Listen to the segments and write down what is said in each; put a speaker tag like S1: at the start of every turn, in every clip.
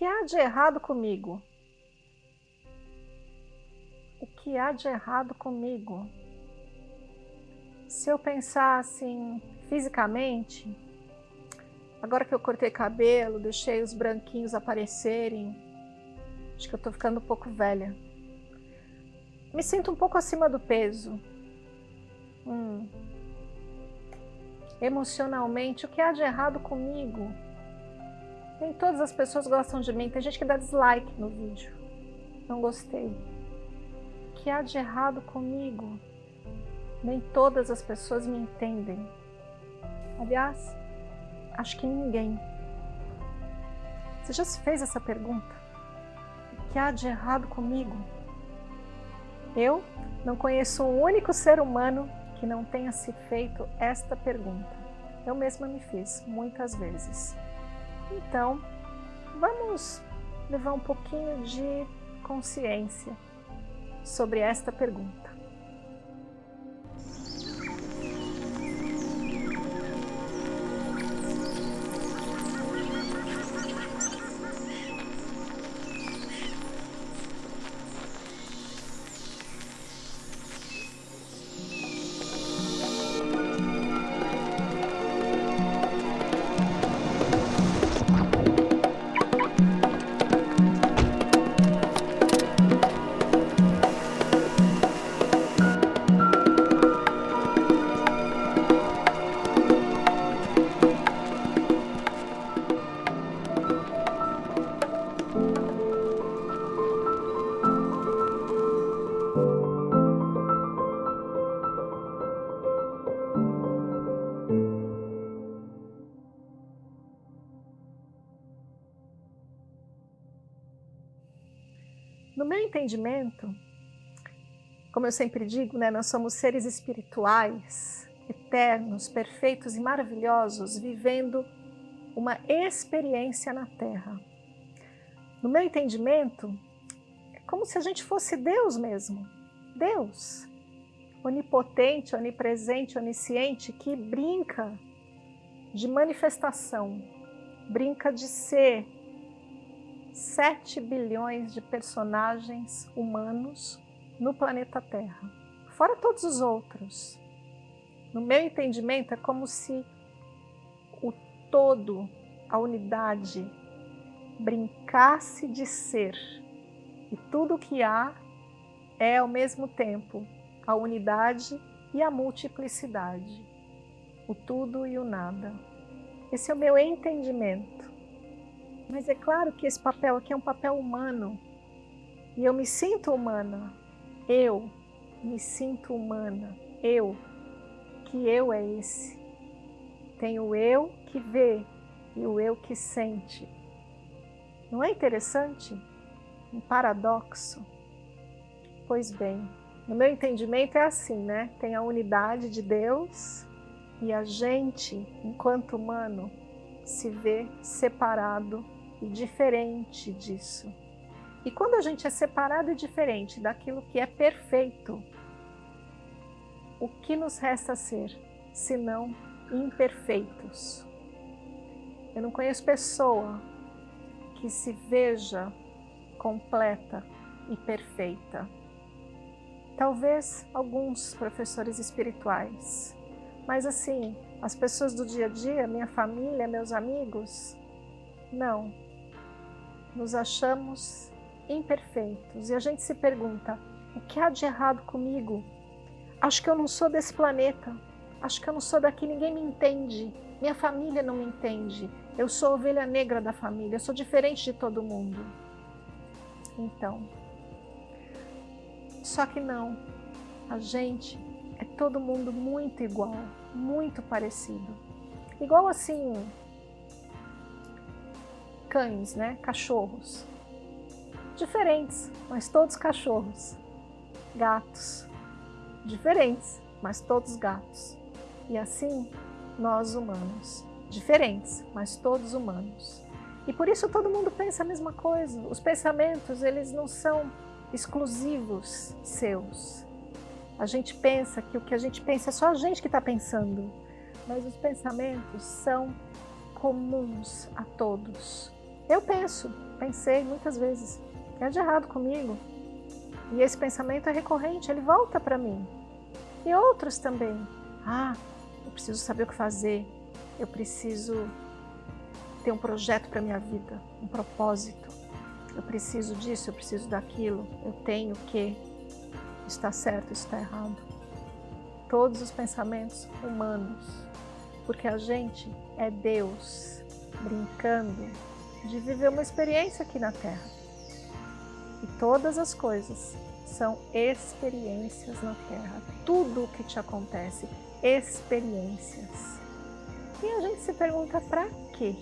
S1: que há de errado comigo? O que há de errado comigo? Se eu pensar assim, fisicamente, agora que eu cortei cabelo, deixei os branquinhos aparecerem, acho que eu tô ficando um pouco velha. Me sinto um pouco acima do peso. Hum. Emocionalmente, o que há de errado comigo? Nem todas as pessoas gostam de mim. Tem gente que dá dislike no vídeo. Não gostei. O que há de errado comigo? Nem todas as pessoas me entendem. Aliás, acho que ninguém. Você já se fez essa pergunta? O que há de errado comigo? Eu não conheço um único ser humano que não tenha se feito esta pergunta. Eu mesma me fiz muitas vezes. Então, vamos levar um pouquinho de consciência sobre esta pergunta. No meu entendimento, como eu sempre digo, né, nós somos seres espirituais, eternos, perfeitos e maravilhosos, vivendo uma experiência na Terra. No meu entendimento, é como se a gente fosse Deus mesmo. Deus, onipotente, onipresente, onisciente, que brinca de manifestação, brinca de ser, 7 bilhões de personagens humanos no planeta Terra, fora todos os outros. No meu entendimento, é como se o todo, a unidade, brincasse de ser. E tudo o que há é, ao mesmo tempo, a unidade e a multiplicidade. O tudo e o nada. Esse é o meu entendimento. Mas é claro que esse papel aqui é um papel humano. E eu me sinto humana. Eu me sinto humana. Eu. Que eu é esse? Tem o eu que vê e o eu que sente. Não é interessante? Um paradoxo? Pois bem, no meu entendimento é assim, né? Tem a unidade de Deus e a gente, enquanto humano, se vê separado e diferente disso. E quando a gente é separado e diferente daquilo que é perfeito, o que nos resta ser, senão imperfeitos? Eu não conheço pessoa que se veja completa e perfeita. Talvez alguns professores espirituais, mas assim, as pessoas do dia a dia, minha família, meus amigos, não nos achamos imperfeitos. E a gente se pergunta, o que há de errado comigo? Acho que eu não sou desse planeta, acho que eu não sou daqui, ninguém me entende, minha família não me entende, eu sou ovelha negra da família, eu sou diferente de todo mundo. Então, só que não, a gente é todo mundo muito igual, muito parecido. Igual assim, cães, né? cachorros. Diferentes, mas todos cachorros. Gatos, diferentes, mas todos gatos. E assim, nós humanos, diferentes, mas todos humanos. E por isso todo mundo pensa a mesma coisa. Os pensamentos, eles não são exclusivos seus. A gente pensa que o que a gente pensa é só a gente que está pensando, mas os pensamentos são comuns a todos Eu penso, pensei muitas vezes, que é de errado comigo. E esse pensamento é recorrente, ele volta para mim. E outros também. Ah, eu preciso saber o que fazer, eu preciso ter um projeto para minha vida, um propósito. Eu preciso disso, eu preciso daquilo, eu tenho que. Está certo, está errado. Todos os pensamentos humanos, porque a gente é Deus brincando de viver uma experiência aqui na Terra. E todas as coisas são experiências na Terra. Tudo o que te acontece, experiências. E a gente se pergunta para quê?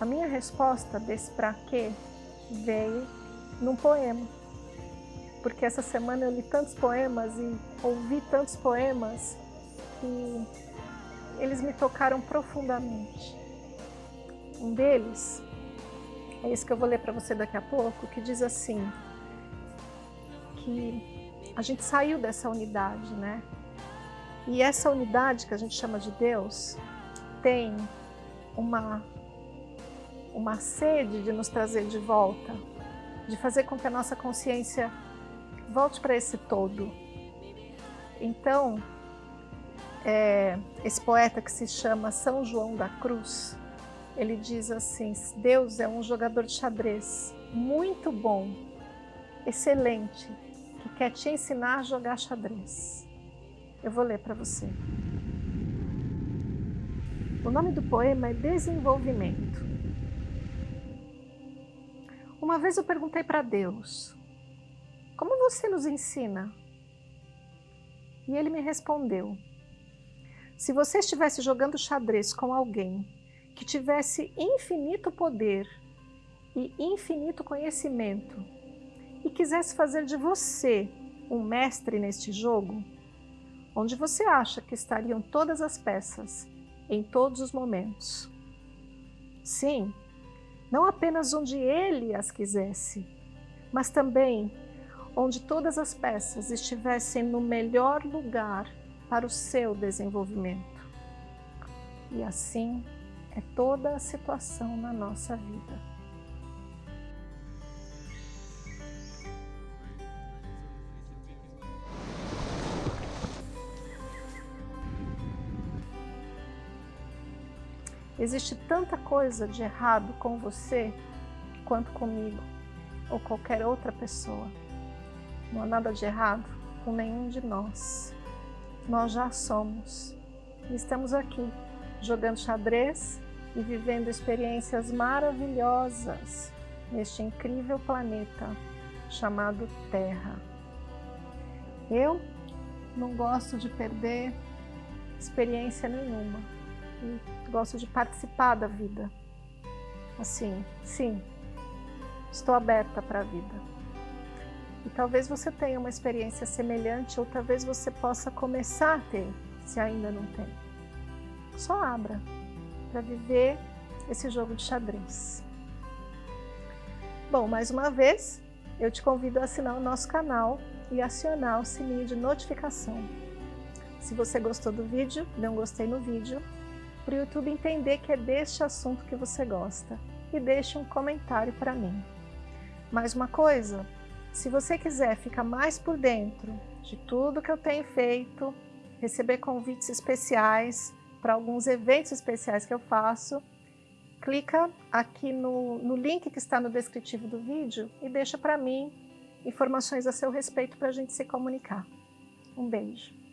S1: A minha resposta desse para quê veio num poema. Porque essa semana eu li tantos poemas e ouvi tantos poemas que eles me tocaram profundamente. Um deles é esse que eu vou ler para você daqui a pouco, que diz assim, que a gente saiu dessa unidade, né? E essa unidade que a gente chama de Deus tem uma, uma sede de nos trazer de volta, de fazer com que a nossa consciência volte para esse todo. Então, é, esse poeta que se chama São João da Cruz, ele diz assim, Deus é um jogador de xadrez muito bom, excelente, que quer te ensinar a jogar xadrez. Eu vou ler para você. O nome do poema é Desenvolvimento. Uma vez eu perguntei para Deus, como você nos ensina? E ele me respondeu, se você estivesse jogando xadrez com alguém que tivesse infinito poder e infinito conhecimento e quisesse fazer de você um mestre neste jogo, onde você acha que estariam todas as peças, em todos os momentos. Sim, não apenas onde ele as quisesse, mas também onde todas as peças estivessem no melhor lugar para o seu desenvolvimento. E assim é toda a situação na nossa vida. Existe tanta coisa de errado com você quanto comigo ou qualquer outra pessoa. Não há nada de errado com nenhum de nós. Nós já somos e estamos aqui jogando xadrez e vivendo experiências maravilhosas neste incrível planeta chamado Terra. Eu não gosto de perder experiência nenhuma e gosto de participar da vida. Assim, sim, estou aberta para a vida. E talvez você tenha uma experiência semelhante ou talvez você possa começar a ter, se ainda não tem. Só abra para viver esse jogo de xadrez. Bom, mais uma vez, eu te convido a assinar o nosso canal e acionar o sininho de notificação. Se você gostou do vídeo, dê um gostei no vídeo para o YouTube entender que é deste assunto que você gosta e deixe um comentário para mim. Mais uma coisa, se você quiser ficar mais por dentro de tudo que eu tenho feito, receber convites especiais para alguns eventos especiais que eu faço, clica aqui no, no link que está no descritivo do vídeo e deixa para mim informações a seu respeito para a gente se comunicar. Um beijo.